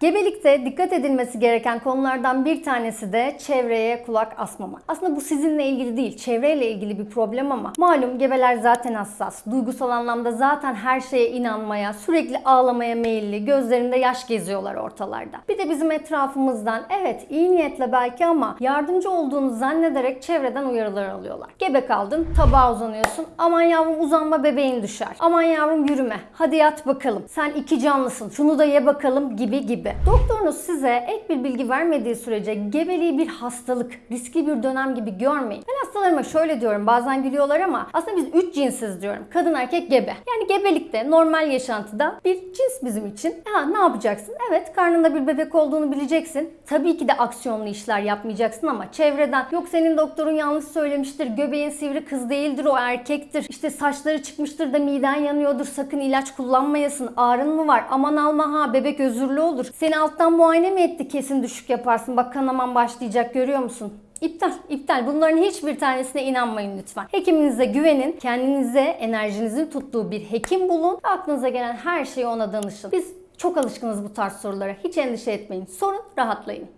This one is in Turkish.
Gebelikte dikkat edilmesi gereken konulardan bir tanesi de çevreye kulak asmama. Aslında bu sizinle ilgili değil, çevreyle ilgili bir problem ama malum gebeler zaten hassas. Duygusal anlamda zaten her şeye inanmaya, sürekli ağlamaya meyilli, gözlerinde yaş geziyorlar ortalarda. Bir de bizim etrafımızdan evet iyi niyetle belki ama yardımcı olduğunu zannederek çevreden uyarılar alıyorlar. Gebe kaldın, tabağa uzanıyorsun. Aman yavrum uzanma bebeğin düşer. Aman yavrum yürüme. Hadi yat bakalım. Sen iki canlısın. Şunu da ye bakalım gibi gibi. Doktorunuz size ek bir bilgi vermediği sürece gebeliği bir hastalık, riskli bir dönem gibi görmeyin. Ben hastalarıma şöyle diyorum. Bazen gülüyorlar ama aslında biz üç cinsiz diyorum. Kadın erkek gebe. Yani gebelikte normal yaşantıda bir cins bizim için. Ha ne yapacaksın? Evet karnında bir bebek olduğunu bileceksin. Tabii ki de aksiyonlu işler yapmayacaksın ama çevreden yok senin doktorun yanlış söylemiştir. Göbeğin sivri kız değildir o erkektir. İşte saçları çıkmıştır da miden yanıyordur. Sakın ilaç kullanmayasın. Ağrın mı var? Aman alma ha bebek özürlü olur. Seni alttan muayene mi etti? Kesin düşük yaparsın. Bak kanaman başlayacak görüyor musun? İptal, iptal. Bunların hiçbir tanesine inanmayın lütfen. Hekiminize güvenin. Kendinize enerjinizin tuttuğu bir hekim bulun. Aklınıza gelen her şeyi ona danışın. Biz çok alışkınız bu tarz sorulara. Hiç endişe etmeyin. Sorun, rahatlayın.